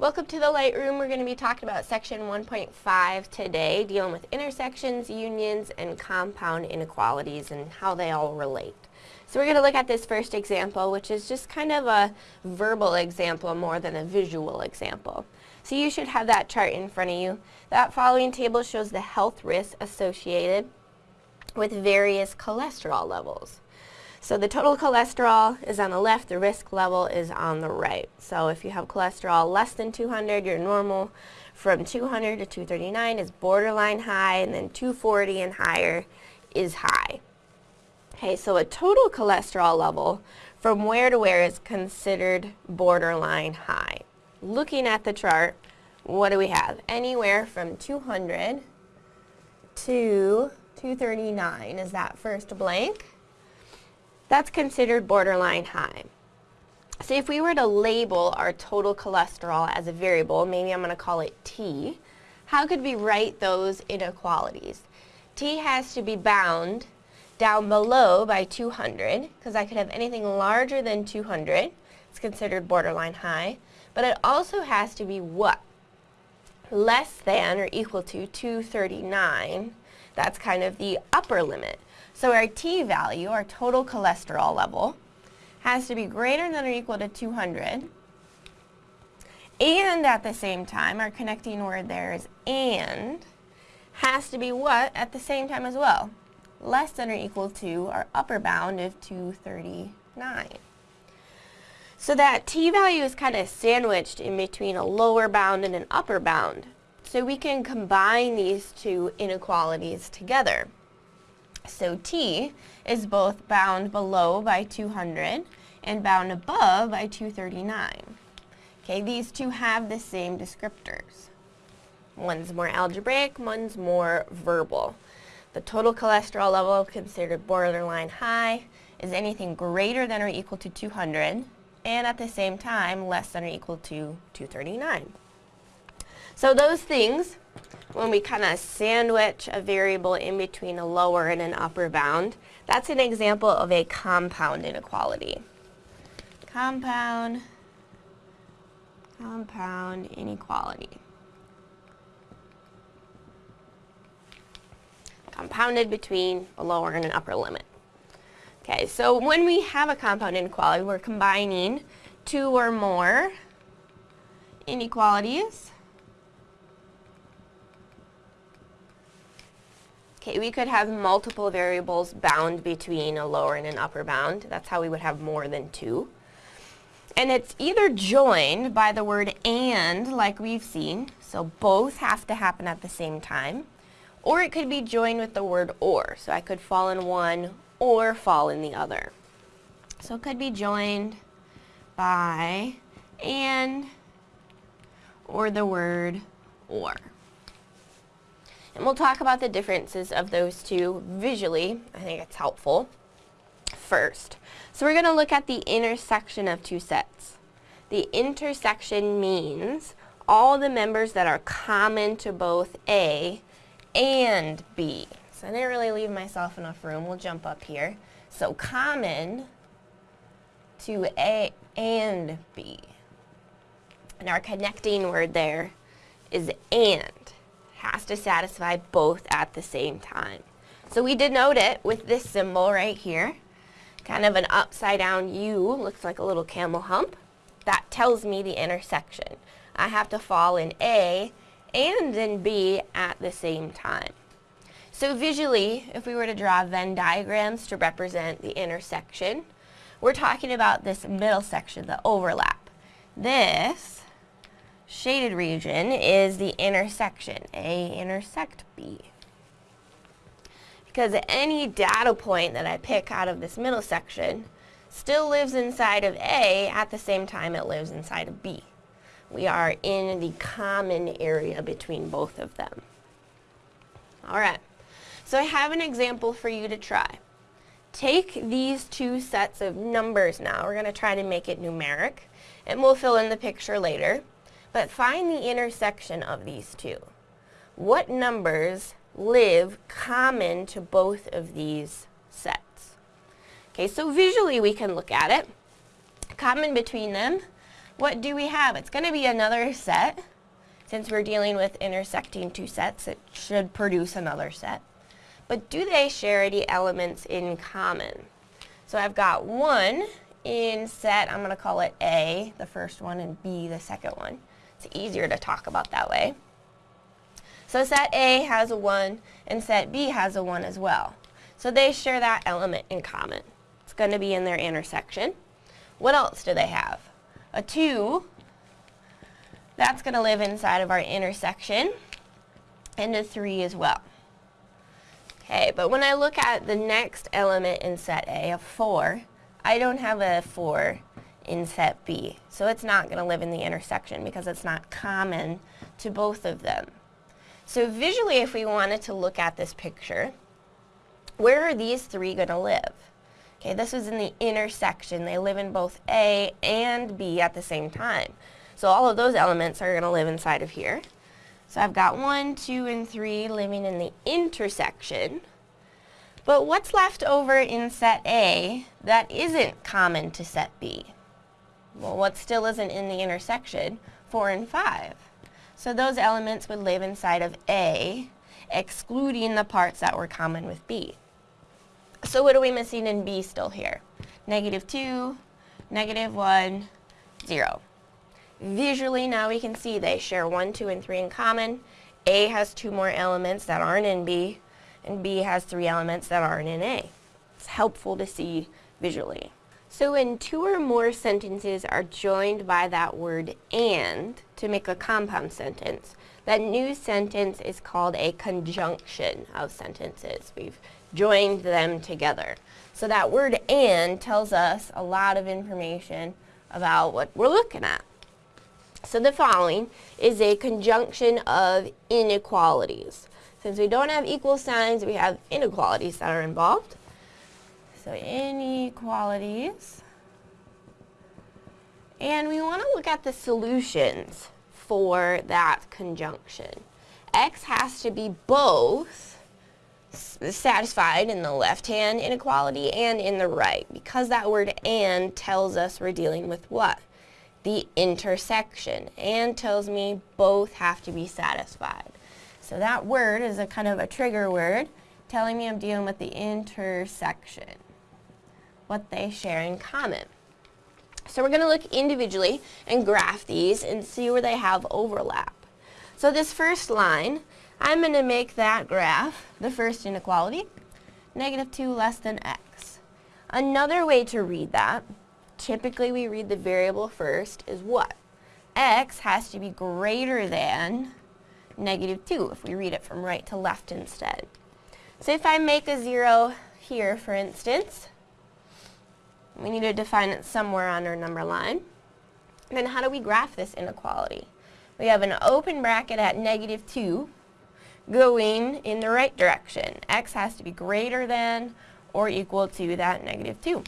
Welcome to the Lightroom. We're going to be talking about section 1.5 today, dealing with intersections, unions, and compound inequalities and how they all relate. So we're going to look at this first example, which is just kind of a verbal example more than a visual example. So you should have that chart in front of you. That following table shows the health risks associated with various cholesterol levels. So the total cholesterol is on the left, the risk level is on the right. So if you have cholesterol less than 200, you're normal. From 200 to 239 is borderline high, and then 240 and higher is high. Okay, so a total cholesterol level from where to where is considered borderline high. Looking at the chart, what do we have? Anywhere from 200 to 239 is that first blank that's considered borderline high. So if we were to label our total cholesterol as a variable, maybe I'm going to call it T, how could we write those inequalities? T has to be bound down below by 200, because I could have anything larger than 200. It's considered borderline high. But it also has to be what? Less than or equal to 239. That's kind of the upper limit. So our T value, our total cholesterol level, has to be greater than or equal to 200. And at the same time, our connecting word there is and, has to be what at the same time as well? Less than or equal to our upper bound of 239. So that t value is kind of sandwiched in between a lower bound and an upper bound. So we can combine these two inequalities together. So T is both bound below by 200 and bound above by 239. Okay, these two have the same descriptors. One's more algebraic, one's more verbal. The total cholesterol level considered borderline high is anything greater than or equal to 200 and at the same time less than or equal to 239. So those things when we kind of sandwich a variable in between a lower and an upper bound, that's an example of a compound inequality. Compound, compound inequality. Compounded between a lower and an upper limit. Okay, so when we have a compound inequality, we're combining two or more inequalities Okay, we could have multiple variables bound between a lower and an upper bound. That's how we would have more than two. And it's either joined by the word and, like we've seen, so both have to happen at the same time, or it could be joined with the word or, so I could fall in one or fall in the other. So it could be joined by and or the word or. And we'll talk about the differences of those two visually. I think it's helpful first. So we're going to look at the intersection of two sets. The intersection means all the members that are common to both A and B. So I didn't really leave myself enough room. We'll jump up here. So common to A and B. And our connecting word there is and has to satisfy both at the same time. So we denote it with this symbol right here, kind of an upside down U, looks like a little camel hump. That tells me the intersection. I have to fall in A and in B at the same time. So visually, if we were to draw Venn diagrams to represent the intersection, we're talking about this middle section, the overlap. This shaded region is the intersection, A intersect B. Because any data point that I pick out of this middle section still lives inside of A at the same time it lives inside of B. We are in the common area between both of them. Alright, so I have an example for you to try. Take these two sets of numbers now, we're going to try to make it numeric, and we'll fill in the picture later. But find the intersection of these two. What numbers live common to both of these sets? Okay, so visually we can look at it. Common between them, what do we have? It's going to be another set. Since we're dealing with intersecting two sets, it should produce another set. But do they share any elements in common? So I've got 1 in set, I'm going to call it A, the first one, and B, the second one. It's easier to talk about that way. So set A has a 1, and set B has a 1 as well. So they share that element in common. It's going to be in their intersection. What else do they have? A 2, that's going to live inside of our intersection, and a 3 as well. Okay, but when I look at the next element in set A, a 4, I don't have a 4 in set B. So it's not going to live in the intersection because it's not common to both of them. So visually, if we wanted to look at this picture, where are these three going to live? Okay, this is in the intersection. They live in both A and B at the same time. So all of those elements are going to live inside of here. So I've got 1, 2, and 3 living in the intersection. But what's left over in set A that isn't common to set B? Well, what still isn't in the intersection? 4 and 5. So those elements would live inside of A, excluding the parts that were common with B. So what are we missing in B still here? Negative 2, negative 1, 0. Visually now we can see they share 1, 2, and 3 in common. A has two more elements that aren't in B and B has three elements that aren't in A. It's helpful to see visually. So when two or more sentences are joined by that word and to make a compound sentence, that new sentence is called a conjunction of sentences. We've joined them together. So that word and tells us a lot of information about what we're looking at. So the following is a conjunction of inequalities. Since we don't have equal signs, we have inequalities that are involved. So inequalities. And we want to look at the solutions for that conjunction. X has to be both satisfied in the left-hand inequality and in the right because that word and tells us we're dealing with what? The intersection. And tells me both have to be satisfied. So that word is a kind of a trigger word telling me I'm dealing with the intersection, what they share in common. So we're going to look individually and graph these and see where they have overlap. So this first line, I'm going to make that graph, the first inequality, negative 2 less than x. Another way to read that, typically we read the variable first, is what? x has to be greater than negative 2 if we read it from right to left instead. So if I make a 0 here, for instance, we need to define it somewhere on our number line. Then how do we graph this inequality? We have an open bracket at negative 2 going in the right direction. x has to be greater than or equal to that negative 2.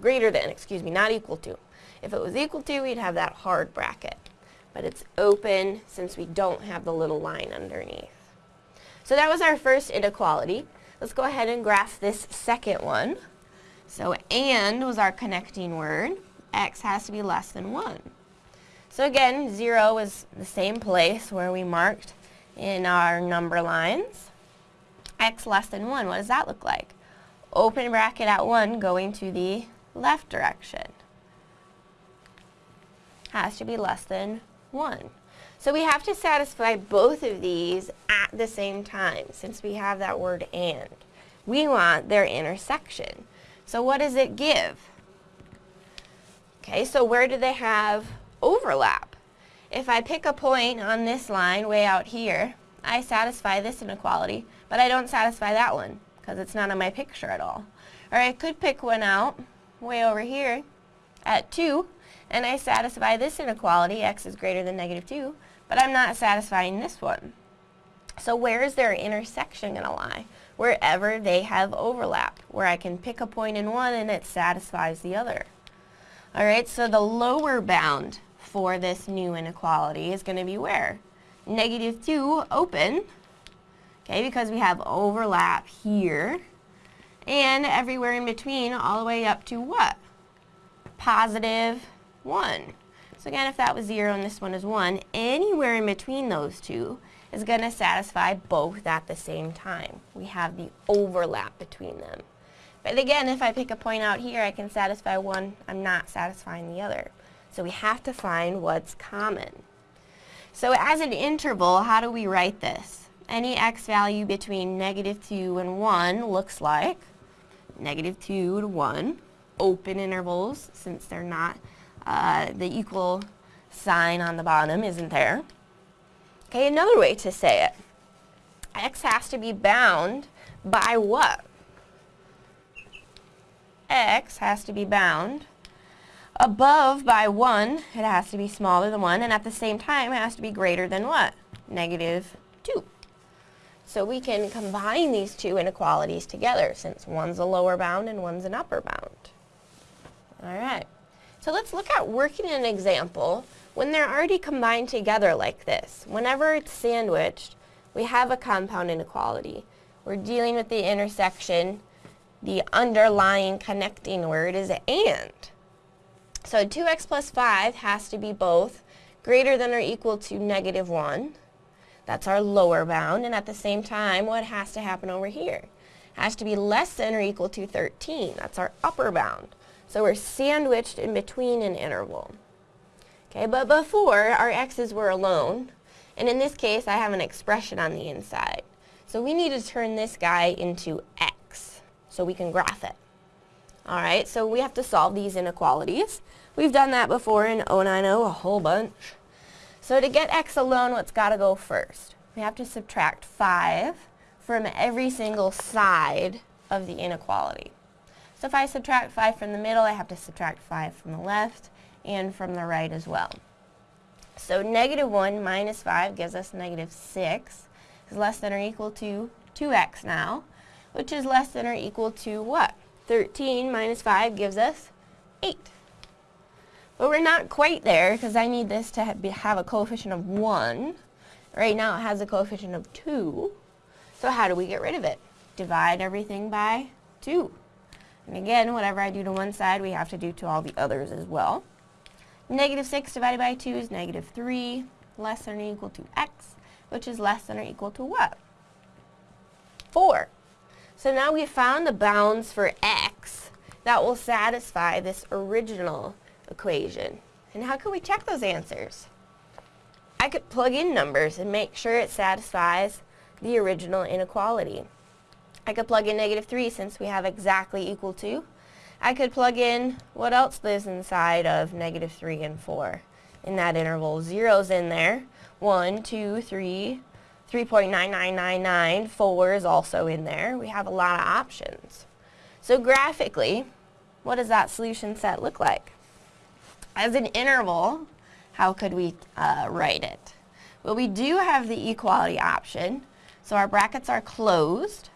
Greater than, excuse me, not equal to. If it was equal to, we'd have that hard bracket but it's open since we don't have the little line underneath. So that was our first inequality. Let's go ahead and graph this second one. So and was our connecting word. x has to be less than 1. So again, 0 is the same place where we marked in our number lines. x less than 1, what does that look like? Open bracket at 1 going to the left direction. Has to be less than 1. So we have to satisfy both of these at the same time since we have that word and. We want their intersection. So what does it give? Okay, so where do they have overlap? If I pick a point on this line way out here, I satisfy this inequality, but I don't satisfy that one because it's not on my picture at all. Or I could pick one out way over here at 2, and I satisfy this inequality, x is greater than negative 2, but I'm not satisfying this one. So where is their intersection going to lie? Wherever they have overlap, where I can pick a point in one and it satisfies the other. Alright, so the lower bound for this new inequality is going to be where? Negative 2 open, okay, because we have overlap here, and everywhere in between all the way up to what? Positive 1. So again, if that was 0 and this one is 1, anywhere in between those two is going to satisfy both at the same time. We have the overlap between them. But again, if I pick a point out here, I can satisfy one, I'm not satisfying the other. So we have to find what's common. So as an interval, how do we write this? Any x value between negative 2 and 1 looks like negative 2 to 1, open intervals, since they're not, uh, the equal sign on the bottom isn't there. Okay, another way to say it. X has to be bound by what? X has to be bound above by 1. It has to be smaller than 1. And at the same time, it has to be greater than what? Negative 2. So we can combine these two inequalities together since one's a lower bound and one's an upper bound. All right. So let's look at working an example when they're already combined together like this. Whenever it's sandwiched, we have a compound inequality. We're dealing with the intersection. The underlying connecting word is and. So 2x plus 5 has to be both greater than or equal to negative 1. That's our lower bound. And at the same time, what has to happen over here? Has to be less than or equal to 13. That's our upper bound. So we're sandwiched in between an interval. Okay, but before, our x's were alone, and in this case, I have an expression on the inside. So we need to turn this guy into x, so we can graph it. Alright, so we have to solve these inequalities. We've done that before in 090 a whole bunch. So to get x alone, what's got to go first? We have to subtract 5 from every single side of the inequality. So if I subtract 5 from the middle, I have to subtract 5 from the left and from the right as well. So negative 1 minus 5 gives us negative 6 is less than or equal to 2x now, which is less than or equal to what? 13 minus 5 gives us 8. But we're not quite there because I need this to have a coefficient of 1. Right now it has a coefficient of 2. So how do we get rid of it? Divide everything by 2. And again, whatever I do to one side, we have to do to all the others as well. Negative 6 divided by 2 is negative 3, less than or equal to x, which is less than or equal to what? 4. So now we've found the bounds for x that will satisfy this original equation. And how can we check those answers? I could plug in numbers and make sure it satisfies the original inequality. I could plug in negative 3 since we have exactly equal to. I could plug in what else lives inside of negative 3 and 4 in that interval. Zero's in there. 1, 2, 3, 3.9999, 4 is also in there. We have a lot of options. So graphically, what does that solution set look like? As an interval, how could we uh, write it? Well, we do have the equality option. So our brackets are closed.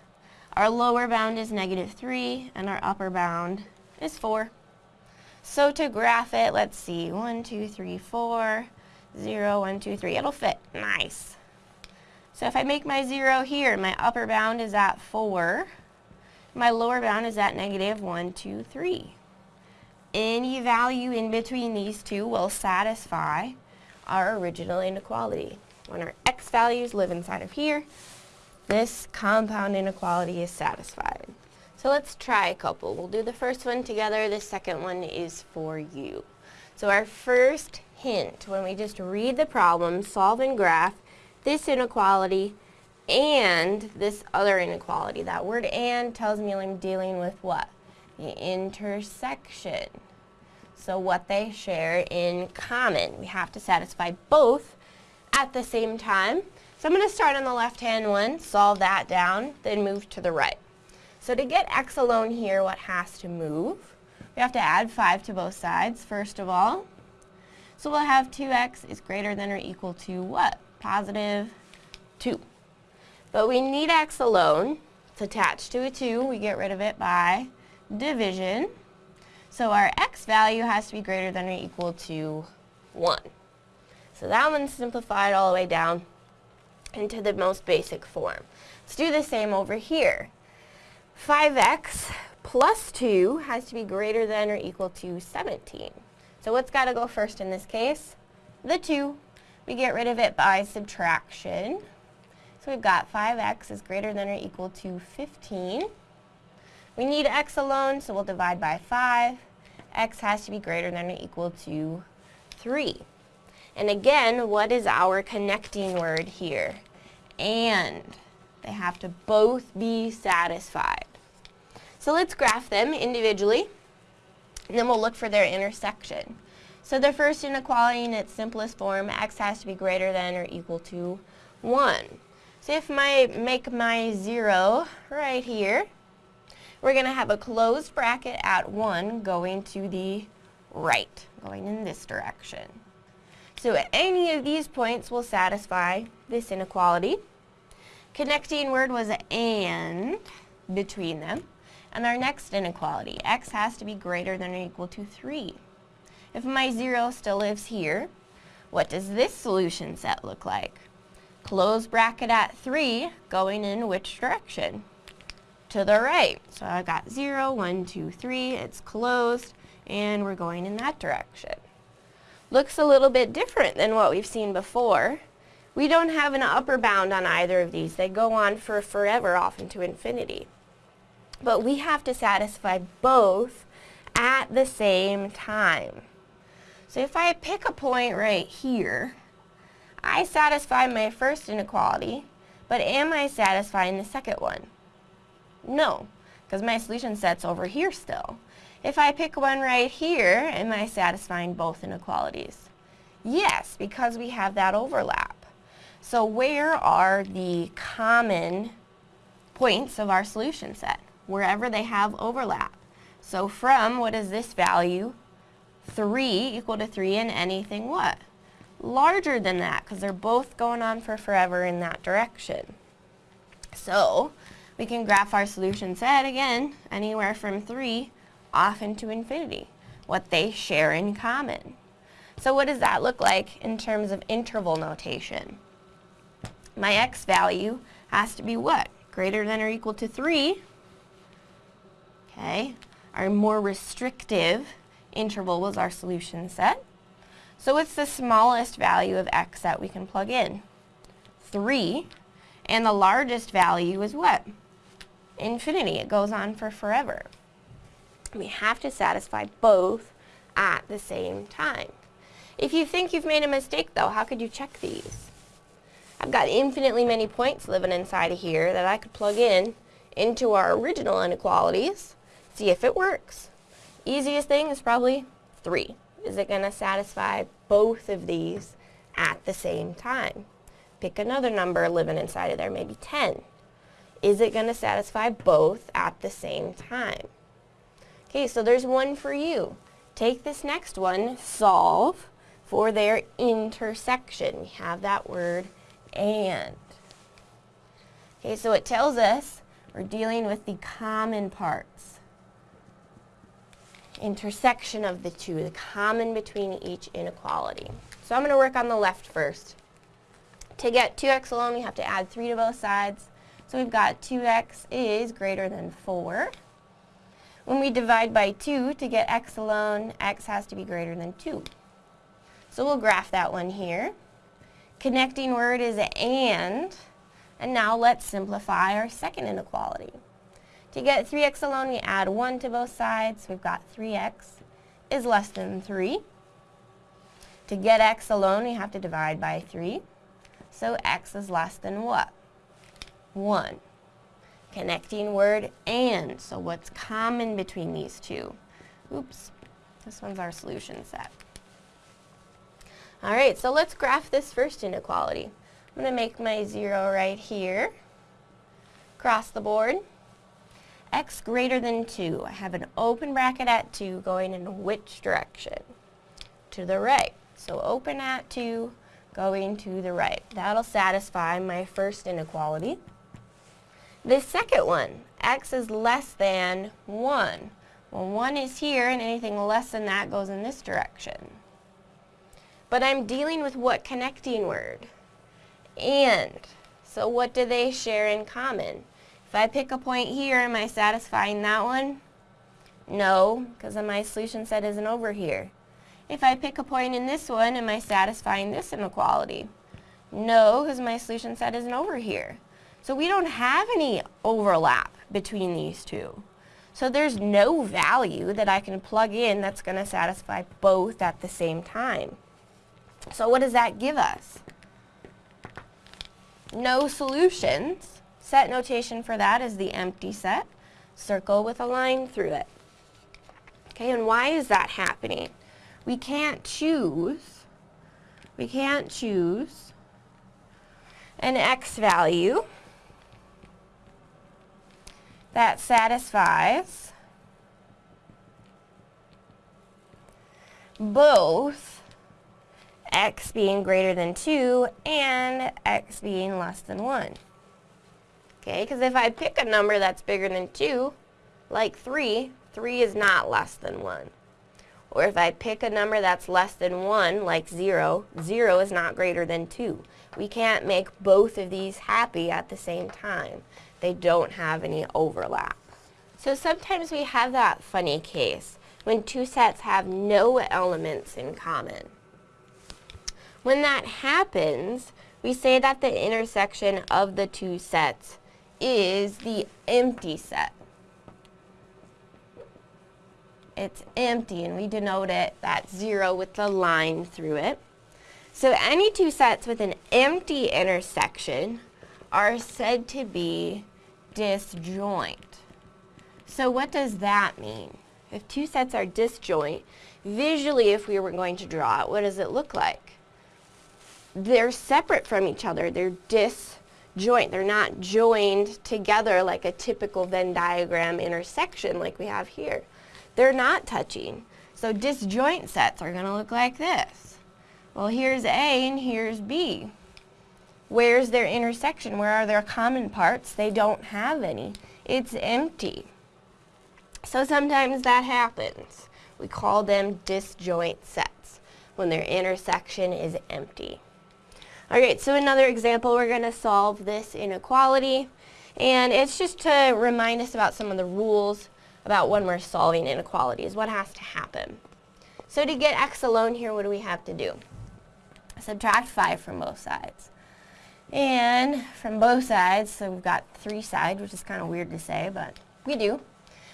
Our lower bound is negative 3, and our upper bound is 4. So to graph it, let's see, 1, 2, 3, 4, 0, 1, 2, 3. It'll fit. Nice. So if I make my 0 here, my upper bound is at 4. My lower bound is at negative 1, 2, 3. Any value in between these two will satisfy our original inequality. When our x values live inside of here, this compound inequality is satisfied. So let's try a couple. We'll do the first one together. The second one is for you. So our first hint, when we just read the problem, solve and graph this inequality and this other inequality. That word and tells me I'm dealing with what? The intersection. So what they share in common. We have to satisfy both at the same time. So I'm going to start on the left-hand one, solve that down, then move to the right. So to get x alone here, what has to move? We have to add 5 to both sides, first of all. So we'll have 2x is greater than or equal to what? Positive 2. But we need x alone. It's attached to a 2. We get rid of it by division. So our x value has to be greater than or equal to 1. So that one's simplified all the way down into the most basic form. Let's do the same over here. 5x plus 2 has to be greater than or equal to 17. So what's got to go first in this case? The 2. We get rid of it by subtraction. So we've got 5x is greater than or equal to 15. We need x alone, so we'll divide by 5. x has to be greater than or equal to 3. And again, what is our connecting word here? And. They have to both be satisfied. So let's graph them individually, and then we'll look for their intersection. So the first inequality in its simplest form, x has to be greater than or equal to 1. So if I make my 0 right here, we're going to have a closed bracket at 1 going to the right, going in this direction. So any of these points will satisfy this inequality. Connecting word was and between them. And our next inequality, x has to be greater than or equal to 3. If my 0 still lives here, what does this solution set look like? Close bracket at 3, going in which direction? To the right. So I got 0, 1, 2, 3, it's closed, and we're going in that direction. Looks a little bit different than what we've seen before. We don't have an upper bound on either of these. They go on for forever, off into infinity. But we have to satisfy both at the same time. So if I pick a point right here, I satisfy my first inequality, but am I satisfying the second one? No, because my solution set's over here still. If I pick one right here, am I satisfying both inequalities? Yes, because we have that overlap. So where are the common points of our solution set? Wherever they have overlap. So from, what is this value? 3 equal to 3 and anything what? Larger than that because they're both going on for forever in that direction. So we can graph our solution set again anywhere from 3 off into infinity, what they share in common. So what does that look like in terms of interval notation? My x value has to be what? Greater than or equal to 3. Okay, our more restrictive interval was our solution set. So what's the smallest value of x that we can plug in? 3. And the largest value is what? Infinity. It goes on for forever. We have to satisfy both at the same time. If you think you've made a mistake, though, how could you check these? I've got infinitely many points living inside of here that I could plug in into our original inequalities, see if it works. Easiest thing is probably 3. Is it going to satisfy both of these at the same time? Pick another number living inside of there, maybe 10. Is it going to satisfy both at the same time? Okay, so there's one for you. Take this next one, solve for their intersection. We have that word and. Okay, so it tells us we're dealing with the common parts. Intersection of the two, the common between each inequality. So I'm going to work on the left first. To get 2x alone, we have to add 3 to both sides. So we've got 2x is greater than 4. When we divide by 2 to get x alone, x has to be greater than 2. So we'll graph that one here. Connecting word is and. And now let's simplify our second inequality. To get 3x alone, we add 1 to both sides. We've got 3x is less than 3. To get x alone, we have to divide by 3. So x is less than what? 1. Connecting word and. So what's common between these two? Oops, this one's our solution set. All right, so let's graph this first inequality. I'm going to make my 0 right here. Cross the board. x greater than 2. I have an open bracket at 2 going in which direction? To the right. So open at 2 going to the right. That'll satisfy my first inequality. The second one, x is less than 1. Well, 1 is here, and anything less than that goes in this direction. But I'm dealing with what connecting word? And. So what do they share in common? If I pick a point here, am I satisfying that one? No, because my solution set isn't over here. If I pick a point in this one, am I satisfying this inequality? No, because my solution set isn't over here. So we don't have any overlap between these two. So there's no value that I can plug in that's going to satisfy both at the same time. So what does that give us? No solutions. Set notation for that is the empty set. Circle with a line through it. Okay, and why is that happening? We can't choose, we can't choose an x value that satisfies both x being greater than 2 and x being less than 1. Okay, because if I pick a number that's bigger than 2, like 3, 3 is not less than 1. Or if I pick a number that's less than 1, like 0, 0 is not greater than 2. We can't make both of these happy at the same time. They don't have any overlap. So sometimes we have that funny case when two sets have no elements in common. When that happens, we say that the intersection of the two sets is the empty set. It's empty, and we denote it, that zero with the line through it. So any two sets with an empty intersection are said to be disjoint. So what does that mean? If two sets are disjoint, visually if we were going to draw it, what does it look like? They're separate from each other. They're disjoint. They're not joined together like a typical Venn diagram intersection like we have here. They're not touching. So disjoint sets are going to look like this. Well, here's A and here's B. Where's their intersection? Where are their common parts? They don't have any. It's empty. So sometimes that happens. We call them disjoint sets when their intersection is empty. Alright, so another example, we're going to solve this inequality. And it's just to remind us about some of the rules about when we're solving inequalities, what has to happen. So to get x alone here, what do we have to do? Subtract 5 from both sides. And from both sides, so we've got three sides, which is kind of weird to say, but we do.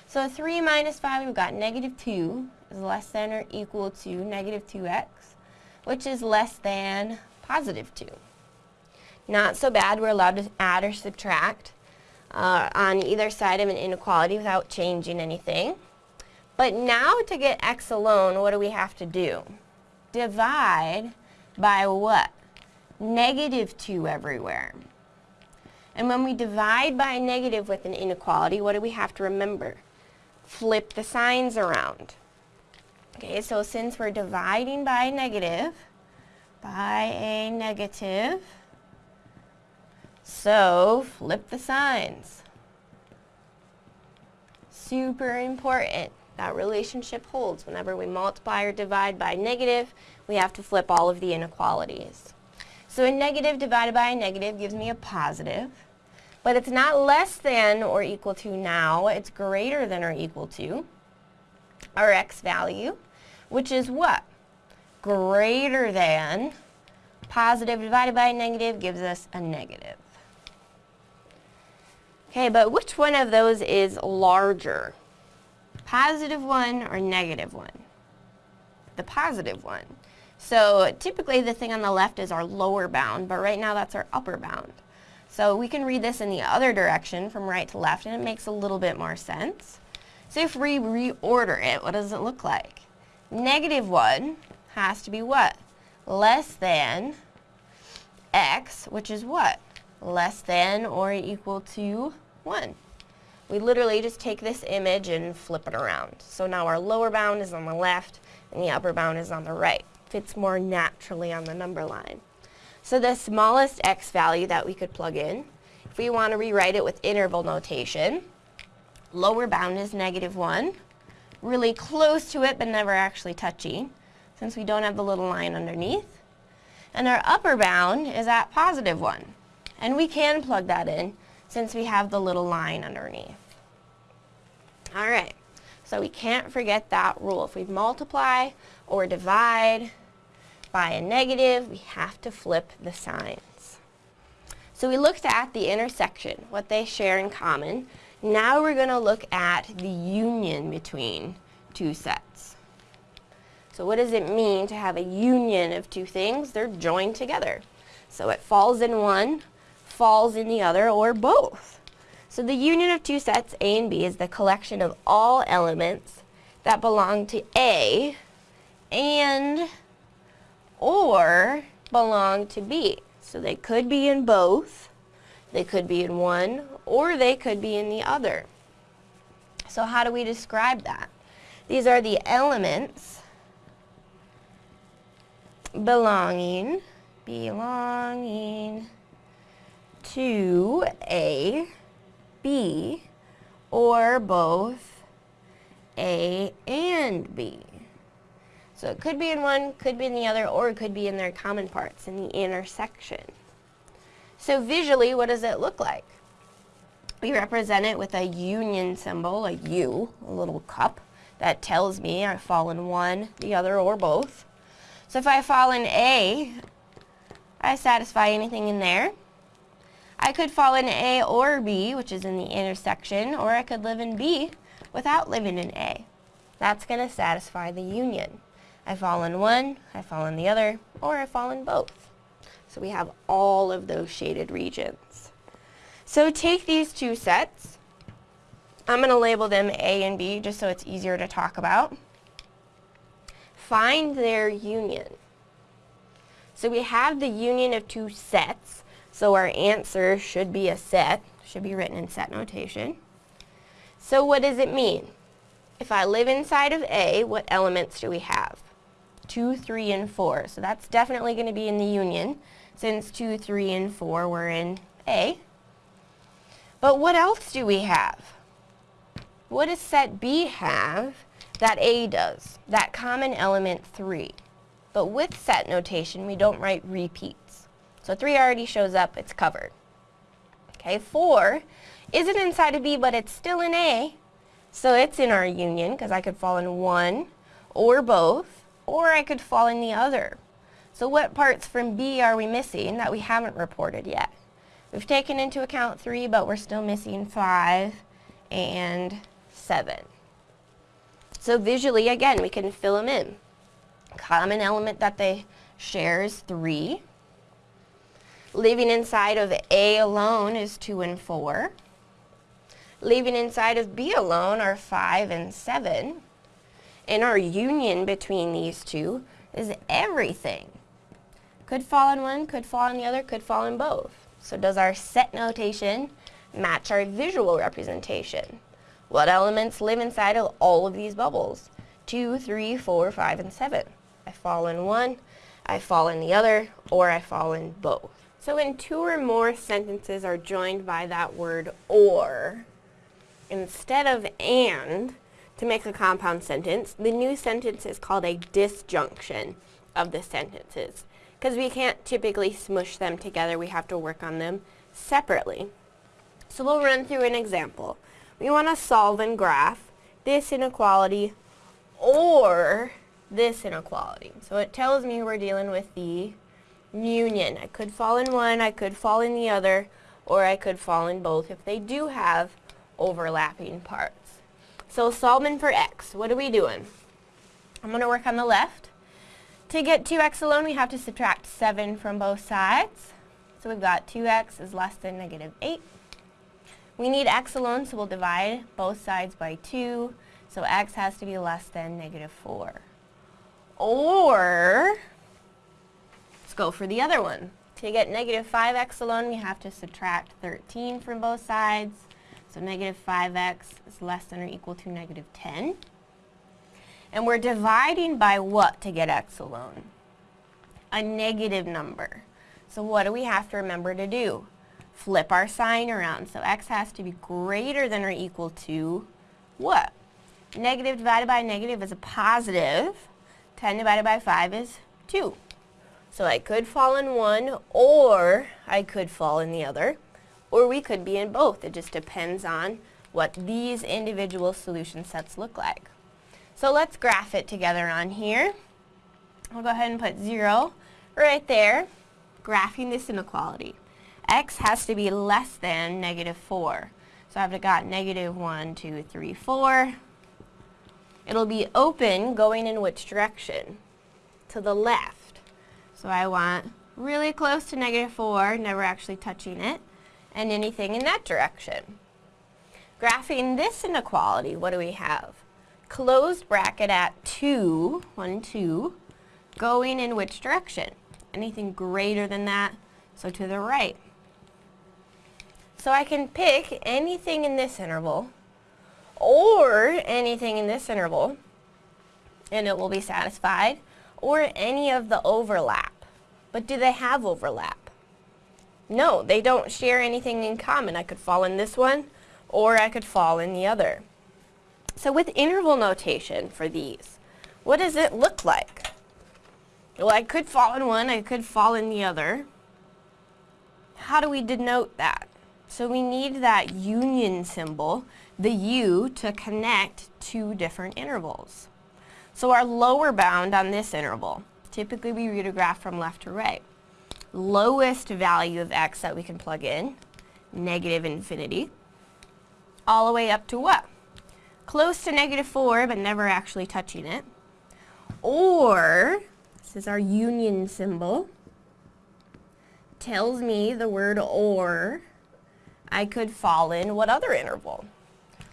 So 3 minus 5, we've got negative 2 is less than or equal to negative 2x, which is less than positive 2. Not so bad, we're allowed to add or subtract uh, on either side of an inequality without changing anything. But now to get x alone, what do we have to do? Divide by what? Negative 2 everywhere. And when we divide by a negative with an inequality, what do we have to remember? Flip the signs around. Okay, so since we're dividing by a negative, by a negative, so flip the signs. Super important. That relationship holds. Whenever we multiply or divide by negative, we have to flip all of the inequalities. So a negative divided by a negative gives me a positive, but it's not less than or equal to now, it's greater than or equal to our x value, which is what? Greater than positive divided by negative gives us a negative. Okay, but which one of those is larger? Positive one or negative one? The positive one. So typically the thing on the left is our lower bound, but right now that's our upper bound. So we can read this in the other direction from right to left and it makes a little bit more sense. So if we reorder it, what does it look like? Negative 1 has to be what? Less than x, which is what? less than or equal to 1. We literally just take this image and flip it around. So now our lower bound is on the left and the upper bound is on the right. Fits more naturally on the number line. So the smallest x value that we could plug in, if we want to rewrite it with interval notation, lower bound is negative 1, really close to it but never actually touching, since we don't have the little line underneath. And our upper bound is at positive 1. And we can plug that in since we have the little line underneath. Alright, So we can't forget that rule. If we multiply or divide by a negative, we have to flip the signs. So we looked at the intersection, what they share in common. Now we're going to look at the union between two sets. So what does it mean to have a union of two things? They're joined together. So it falls in one, falls in the other, or both. So the union of two sets, A and B, is the collection of all elements that belong to A and or belong to B. So they could be in both, they could be in one, or they could be in the other. So how do we describe that? These are the elements belonging, belonging to A, B, or both A and B. So it could be in one, could be in the other, or it could be in their common parts, in the intersection. So visually, what does it look like? We represent it with a union symbol, a U, a little cup, that tells me I fall in one, the other, or both. So if I fall in A, I satisfy anything in there. I could fall in A or B, which is in the intersection, or I could live in B without living in A. That's going to satisfy the union. I fall in one, I fall in the other, or I fall in both. So we have all of those shaded regions. So take these two sets. I'm going to label them A and B just so it's easier to talk about. Find their union. So we have the union of two sets. So our answer should be a set, should be written in set notation. So what does it mean? If I live inside of A, what elements do we have? 2, 3, and 4. So that's definitely going to be in the union since 2, 3, and 4 were in A. But what else do we have? What does set B have that A does? That common element 3. But with set notation, we don't write repeats. So 3 already shows up, it's covered. Okay, 4 isn't inside of B, but it's still in A. So it's in our union, because I could fall in one or both or I could fall in the other. So what parts from B are we missing that we haven't reported yet? We've taken into account 3, but we're still missing 5 and 7. So visually, again, we can fill them in. Common element that they share is 3. Living inside of A alone is 2 and 4. Living inside of B alone are 5 and 7. And our union between these two is everything. Could fall in one, could fall in the other, could fall in both. So does our set notation match our visual representation? What elements live inside of all of these bubbles? Two, three, four, five, and seven. I fall in one, I fall in the other, or I fall in both. So when two or more sentences are joined by that word or, instead of and, to make a compound sentence, the new sentence is called a disjunction of the sentences. Because we can't typically smush them together, we have to work on them separately. So we'll run through an example. We want to solve and graph this inequality or this inequality. So it tells me we're dealing with the union. I could fall in one, I could fall in the other, or I could fall in both if they do have overlapping parts. So solving for x, what are we doing? I'm going to work on the left. To get 2x alone, we have to subtract 7 from both sides. So we've got 2x is less than negative 8. We need x alone, so we'll divide both sides by 2. So x has to be less than negative 4. Or, let's go for the other one. To get negative 5x alone, we have to subtract 13 from both sides. So negative 5x is less than or equal to negative 10. And we're dividing by what to get x alone? A negative number. So what do we have to remember to do? Flip our sign around. So x has to be greater than or equal to what? Negative divided by negative is a positive. 10 divided by 5 is 2. So I could fall in one or I could fall in the other or we could be in both. It just depends on what these individual solution sets look like. So let's graph it together on here. I'll go ahead and put 0 right there, graphing this inequality. X has to be less than negative 4. So I've got negative 1, 2, 3, 4. It'll be open going in which direction? To the left. So I want really close to negative 4, never actually touching it, and anything in that direction. Graphing this inequality, what do we have? Closed bracket at 2, 1, 2, going in which direction? Anything greater than that, so to the right. So I can pick anything in this interval, or anything in this interval, and it will be satisfied, or any of the overlap. But do they have overlap? No, they don't share anything in common. I could fall in this one, or I could fall in the other. So with interval notation for these, what does it look like? Well, I could fall in one, I could fall in the other. How do we denote that? So we need that union symbol, the U, to connect two different intervals. So our lower bound on this interval, typically we read a graph from left to right. Lowest value of x that we can plug in, negative infinity all the way up to what? Close to negative 4, but never actually touching it. Or, this is our union symbol, tells me the word or, I could fall in what other interval?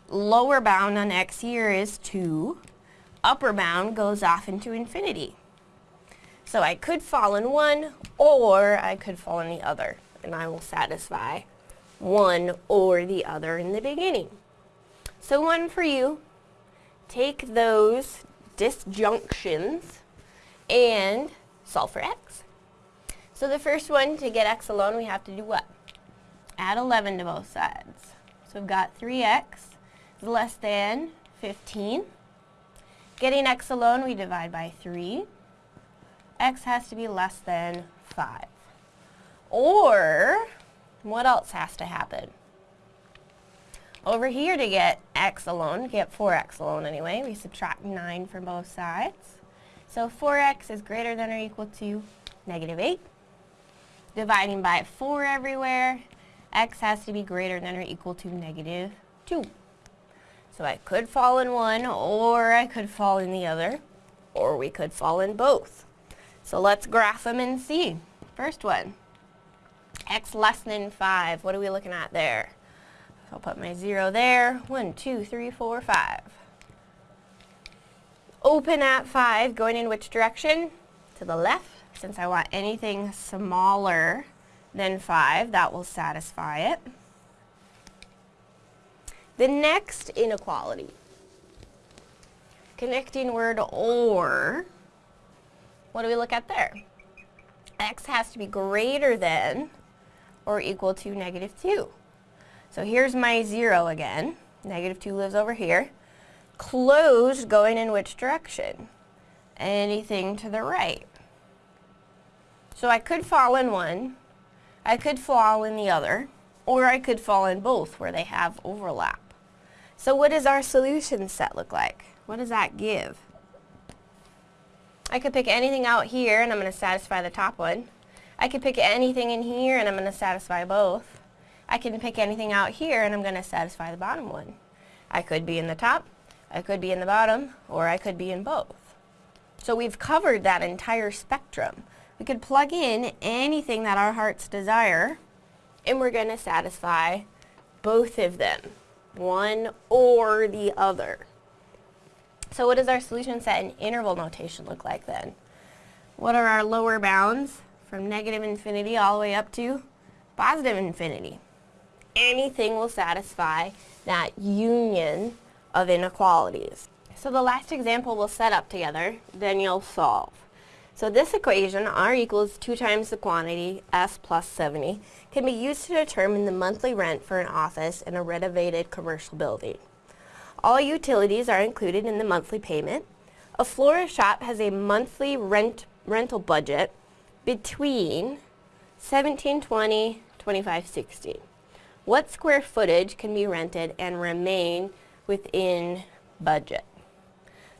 Lower bound on x here is 2. Upper bound goes off into infinity. So I could fall in one, or I could fall in the other, and I will satisfy one or the other in the beginning. So one for you, take those disjunctions and solve for x. So the first one, to get x alone, we have to do what? Add 11 to both sides. So we've got 3x is less than 15. Getting x alone, we divide by 3. x has to be less than 5. Or what else has to happen? Over here to get x alone, get 4x alone anyway, we subtract 9 from both sides. So 4x is greater than or equal to negative 8. Dividing by 4 everywhere, x has to be greater than or equal to negative 2. So I could fall in one, or I could fall in the other, or we could fall in both. So let's graph them and see. First one x less than 5. What are we looking at there? I'll put my 0 there. 1, 2, 3, 4, 5. Open at 5, going in which direction? To the left. Since I want anything smaller than 5, that will satisfy it. The next inequality, connecting word or, what do we look at there? x has to be greater than or equal to negative 2. So here's my 0 again. Negative 2 lives over here. Closed going in which direction? Anything to the right. So I could fall in one, I could fall in the other, or I could fall in both where they have overlap. So what does our solution set look like? What does that give? I could pick anything out here and I'm going to satisfy the top one. I could pick anything in here and I'm going to satisfy both. I can pick anything out here and I'm going to satisfy the bottom one. I could be in the top, I could be in the bottom, or I could be in both. So we've covered that entire spectrum. We could plug in anything that our hearts desire and we're going to satisfy both of them, one or the other. So what does our solution set in interval notation look like then? What are our lower bounds? from negative infinity all the way up to positive infinity. Anything will satisfy that union of inequalities. So the last example we'll set up together, then you'll solve. So this equation, R equals 2 times the quantity, S plus 70, can be used to determine the monthly rent for an office in a renovated commercial building. All utilities are included in the monthly payment. A florist shop has a monthly rent rental budget between 1720 2560. what square footage can be rented and remain within budget?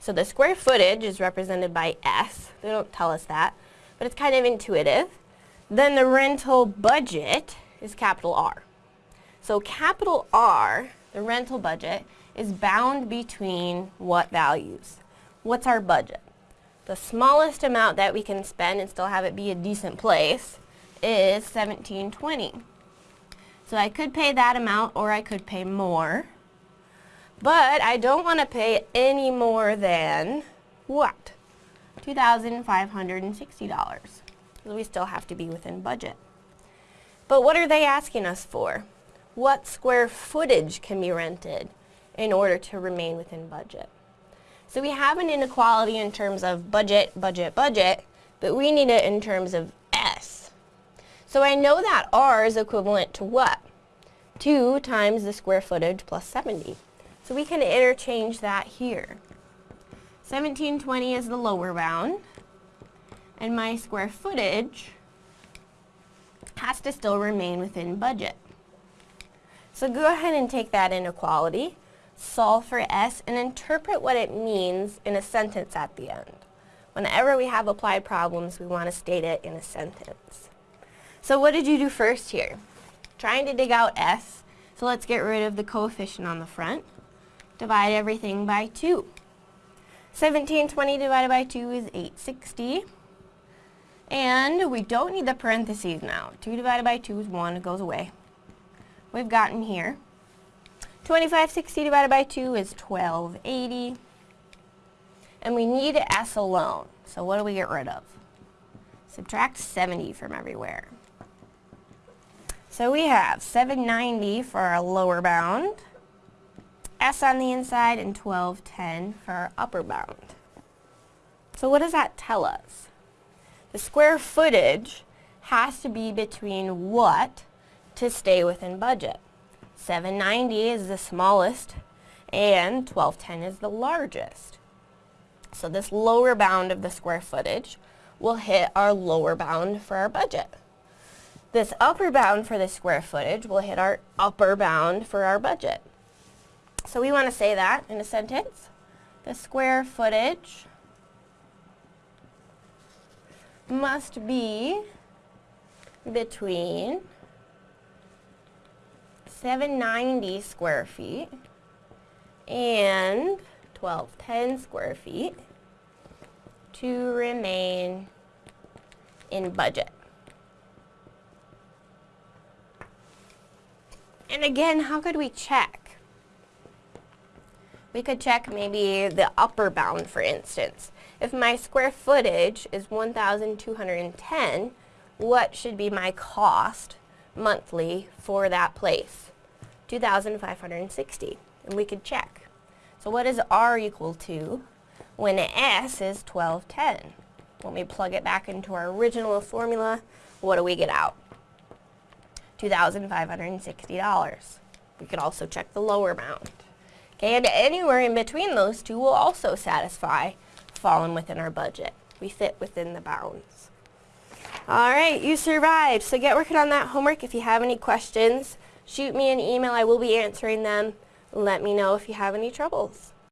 So the square footage is represented by S. They don't tell us that, but it's kind of intuitive. Then the rental budget is capital R. So capital R, the rental budget, is bound between what values? What's our budget? The smallest amount that we can spend and still have it be a decent place is 1720. So I could pay that amount or I could pay more. But I don't want to pay any more than what? $2,560. So we still have to be within budget. But what are they asking us for? What square footage can be rented in order to remain within budget? So we have an inequality in terms of budget, budget, budget, but we need it in terms of S. So I know that R is equivalent to what? 2 times the square footage plus 70. So we can interchange that here. 1720 is the lower bound, and my square footage has to still remain within budget. So go ahead and take that inequality solve for S, and interpret what it means in a sentence at the end. Whenever we have applied problems, we want to state it in a sentence. So what did you do first here? Trying to dig out S, so let's get rid of the coefficient on the front. Divide everything by 2. 1720 divided by 2 is 860. And we don't need the parentheses now. 2 divided by 2 is 1, it goes away. We've gotten here 2560 divided by 2 is 1280. And we need S alone. So what do we get rid of? Subtract 70 from everywhere. So we have 790 for our lower bound, S on the inside, and 1210 for our upper bound. So what does that tell us? The square footage has to be between what to stay within budget? 790 is the smallest and 1210 is the largest. So this lower bound of the square footage will hit our lower bound for our budget. This upper bound for the square footage will hit our upper bound for our budget. So we want to say that in a sentence. The square footage must be between 790 square feet and 1210 square feet to remain in budget. And again, how could we check? We could check maybe the upper bound, for instance. If my square footage is 1,210, what should be my cost monthly for that place. 2,560. And we could check. So what is R equal to when S is 1210? When we plug it back into our original formula, what do we get out? $2,560. We could also check the lower bound. And anywhere in between those two will also satisfy falling within our budget. We fit within the bounds. All right, you survived. So get working on that homework. If you have any questions, shoot me an email. I will be answering them. Let me know if you have any troubles.